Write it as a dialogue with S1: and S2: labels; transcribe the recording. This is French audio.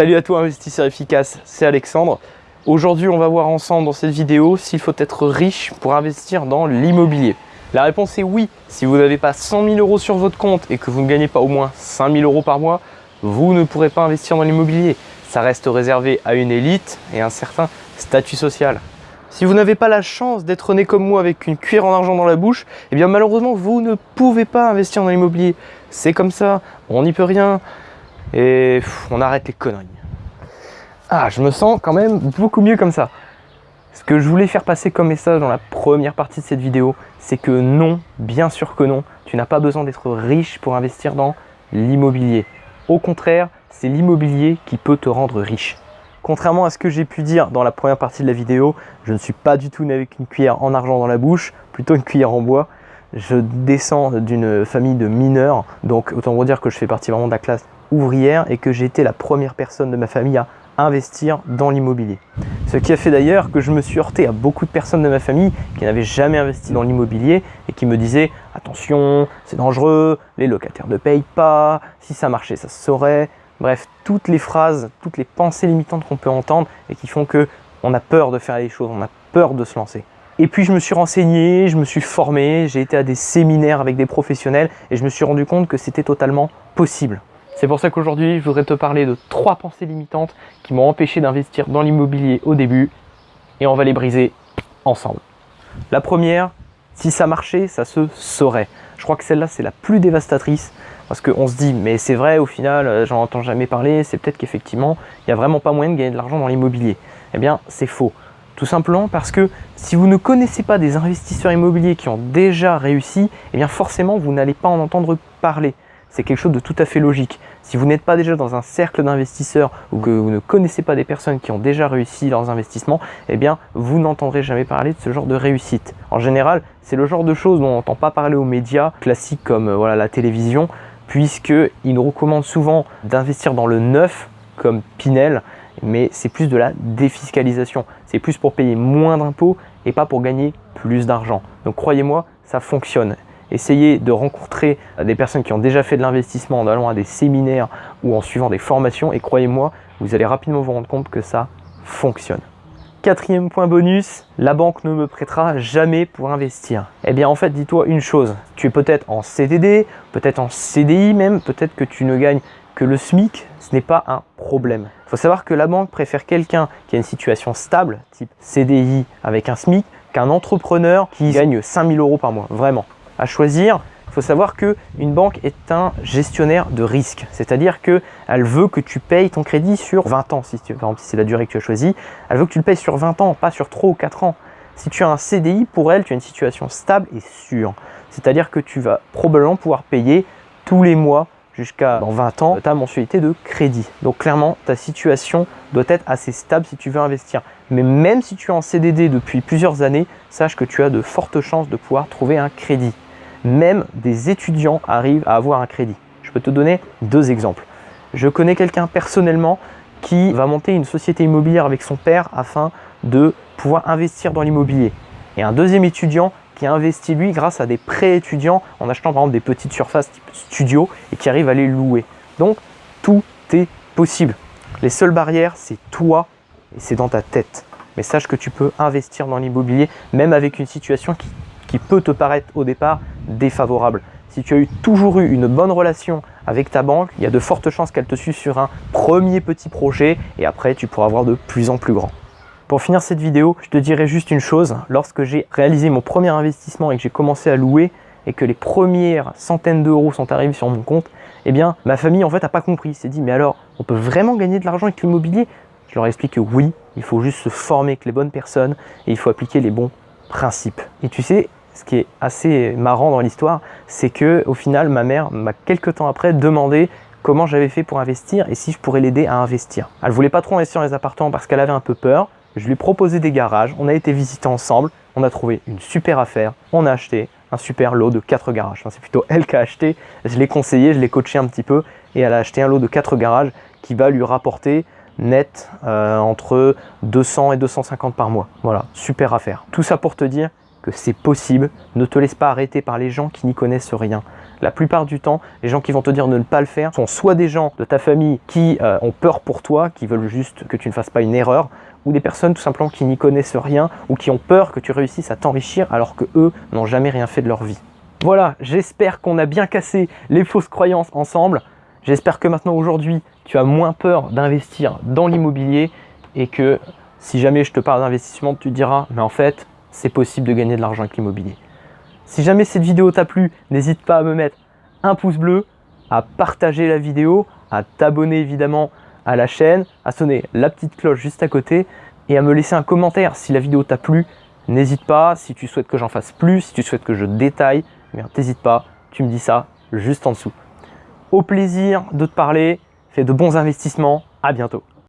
S1: Salut à toi investisseur efficace, c'est Alexandre. Aujourd'hui on va voir ensemble dans cette vidéo s'il faut être riche pour investir dans l'immobilier. La réponse est oui. Si vous n'avez pas 100 000 euros sur votre compte et que vous ne gagnez pas au moins 5 000 euros par mois, vous ne pourrez pas investir dans l'immobilier. Ça reste réservé à une élite et un certain statut social. Si vous n'avez pas la chance d'être né comme moi avec une cuillère en argent dans la bouche, eh bien malheureusement vous ne pouvez pas investir dans l'immobilier. C'est comme ça, on n'y peut rien et on arrête les conneries. Ah, je me sens quand même beaucoup mieux comme ça. Ce que je voulais faire passer comme message dans la première partie de cette vidéo, c'est que non, bien sûr que non, tu n'as pas besoin d'être riche pour investir dans l'immobilier. Au contraire, c'est l'immobilier qui peut te rendre riche. Contrairement à ce que j'ai pu dire dans la première partie de la vidéo, je ne suis pas du tout né avec une cuillère en argent dans la bouche, plutôt une cuillère en bois. Je descends d'une famille de mineurs, donc autant vous dire que je fais partie vraiment de la classe ouvrière et que j'ai été la première personne de ma famille à investir dans l'immobilier. Ce qui a fait d'ailleurs que je me suis heurté à beaucoup de personnes de ma famille qui n'avaient jamais investi dans l'immobilier et qui me disaient « attention, c'est dangereux, les locataires ne payent pas, si ça marchait, ça se saurait ». Bref, toutes les phrases, toutes les pensées limitantes qu'on peut entendre et qui font que on a peur de faire les choses, on a peur de se lancer. Et puis je me suis renseigné, je me suis formé, j'ai été à des séminaires avec des professionnels et je me suis rendu compte que c'était totalement possible. C'est pour ça qu'aujourd'hui, je voudrais te parler de trois pensées limitantes qui m'ont empêché d'investir dans l'immobilier au début et on va les briser ensemble. La première, si ça marchait, ça se saurait. Je crois que celle-là, c'est la plus dévastatrice parce qu'on se dit, mais c'est vrai, au final, euh, j'en entends jamais parler, c'est peut-être qu'effectivement, il n'y a vraiment pas moyen de gagner de l'argent dans l'immobilier. Eh bien, c'est faux. Tout simplement parce que si vous ne connaissez pas des investisseurs immobiliers qui ont déjà réussi, eh bien forcément, vous n'allez pas en entendre parler c'est quelque chose de tout à fait logique. Si vous n'êtes pas déjà dans un cercle d'investisseurs ou que vous ne connaissez pas des personnes qui ont déjà réussi leurs investissements, eh bien, vous n'entendrez jamais parler de ce genre de réussite. En général, c'est le genre de choses dont on n'entend pas parler aux médias classiques comme euh, voilà, la télévision, puisqu'ils nous recommandent souvent d'investir dans le neuf, comme Pinel, mais c'est plus de la défiscalisation. C'est plus pour payer moins d'impôts et pas pour gagner plus d'argent. Donc croyez-moi, ça fonctionne essayez de rencontrer des personnes qui ont déjà fait de l'investissement en allant à des séminaires ou en suivant des formations et croyez-moi, vous allez rapidement vous rendre compte que ça fonctionne. Quatrième point bonus, la banque ne me prêtera jamais pour investir. Eh bien en fait, dis-toi une chose, tu es peut-être en CDD, peut-être en CDI même, peut-être que tu ne gagnes que le SMIC, ce n'est pas un problème. Il faut savoir que la banque préfère quelqu'un qui a une situation stable, type CDI avec un SMIC, qu'un entrepreneur qui gagne 5000 euros par mois, vraiment à choisir, il faut savoir qu'une banque est un gestionnaire de risque. C'est-à-dire qu'elle veut que tu payes ton crédit sur 20 ans. Si tu, par exemple, si c'est la durée que tu as choisie, elle veut que tu le payes sur 20 ans, pas sur 3 ou 4 ans. Si tu as un CDI, pour elle, tu as une situation stable et sûre. C'est-à-dire que tu vas probablement pouvoir payer tous les mois jusqu'à dans 20 ans ta mensualité de crédit. Donc clairement, ta situation doit être assez stable si tu veux investir. Mais même si tu es en CDD depuis plusieurs années, sache que tu as de fortes chances de pouvoir trouver un crédit même des étudiants arrivent à avoir un crédit. Je peux te donner deux exemples. Je connais quelqu'un personnellement qui va monter une société immobilière avec son père afin de pouvoir investir dans l'immobilier. Et un deuxième étudiant qui a investi lui grâce à des prêts étudiants en achetant par exemple des petites surfaces type studio et qui arrive à les louer. Donc tout est possible. Les seules barrières, c'est toi et c'est dans ta tête. Mais sache que tu peux investir dans l'immobilier même avec une situation qui, qui peut te paraître au départ défavorable. Si tu as toujours eu une bonne relation avec ta banque, il y a de fortes chances qu'elle te suive sur un premier petit projet et après tu pourras avoir de plus en plus grand. Pour finir cette vidéo, je te dirai juste une chose. Lorsque j'ai réalisé mon premier investissement et que j'ai commencé à louer et que les premières centaines d'euros sont arrivés sur mon compte, eh bien ma famille en fait n'a pas compris. s'est dit mais alors on peut vraiment gagner de l'argent avec l'immobilier? Je leur explique que oui, il faut juste se former avec les bonnes personnes et il faut appliquer les bons principes. Et tu sais, ce qui est assez marrant dans l'histoire, c'est que au final, ma mère m'a quelques temps après demandé comment j'avais fait pour investir et si je pourrais l'aider à investir. Elle voulait pas trop investir dans les appartements parce qu'elle avait un peu peur. Je lui ai des garages, on a été visiter ensemble, on a trouvé une super affaire, on a acheté un super lot de 4 garages. c'est plutôt elle qui a acheté, je l'ai conseillé, je l'ai coaché un petit peu et elle a acheté un lot de 4 garages qui va lui rapporter net euh, entre 200 et 250 par mois. Voilà, super affaire. Tout ça pour te dire que c'est possible. Ne te laisse pas arrêter par les gens qui n'y connaissent rien. La plupart du temps, les gens qui vont te dire de ne pas le faire sont soit des gens de ta famille qui euh, ont peur pour toi, qui veulent juste que tu ne fasses pas une erreur, ou des personnes tout simplement qui n'y connaissent rien ou qui ont peur que tu réussisses à t'enrichir alors que eux n'ont jamais rien fait de leur vie. Voilà, j'espère qu'on a bien cassé les fausses croyances ensemble. J'espère que maintenant aujourd'hui, tu as moins peur d'investir dans l'immobilier et que si jamais je te parle d'investissement, tu diras, mais en fait, c'est possible de gagner de l'argent avec l'immobilier. Si jamais cette vidéo t'a plu, n'hésite pas à me mettre un pouce bleu, à partager la vidéo, à t'abonner évidemment à la chaîne, à sonner la petite cloche juste à côté et à me laisser un commentaire si la vidéo t'a plu. N'hésite pas, si tu souhaites que j'en fasse plus, si tu souhaites que je détaille, n'hésite pas, tu me dis ça juste en dessous. Au plaisir de te parler, fais de bons investissements, à bientôt.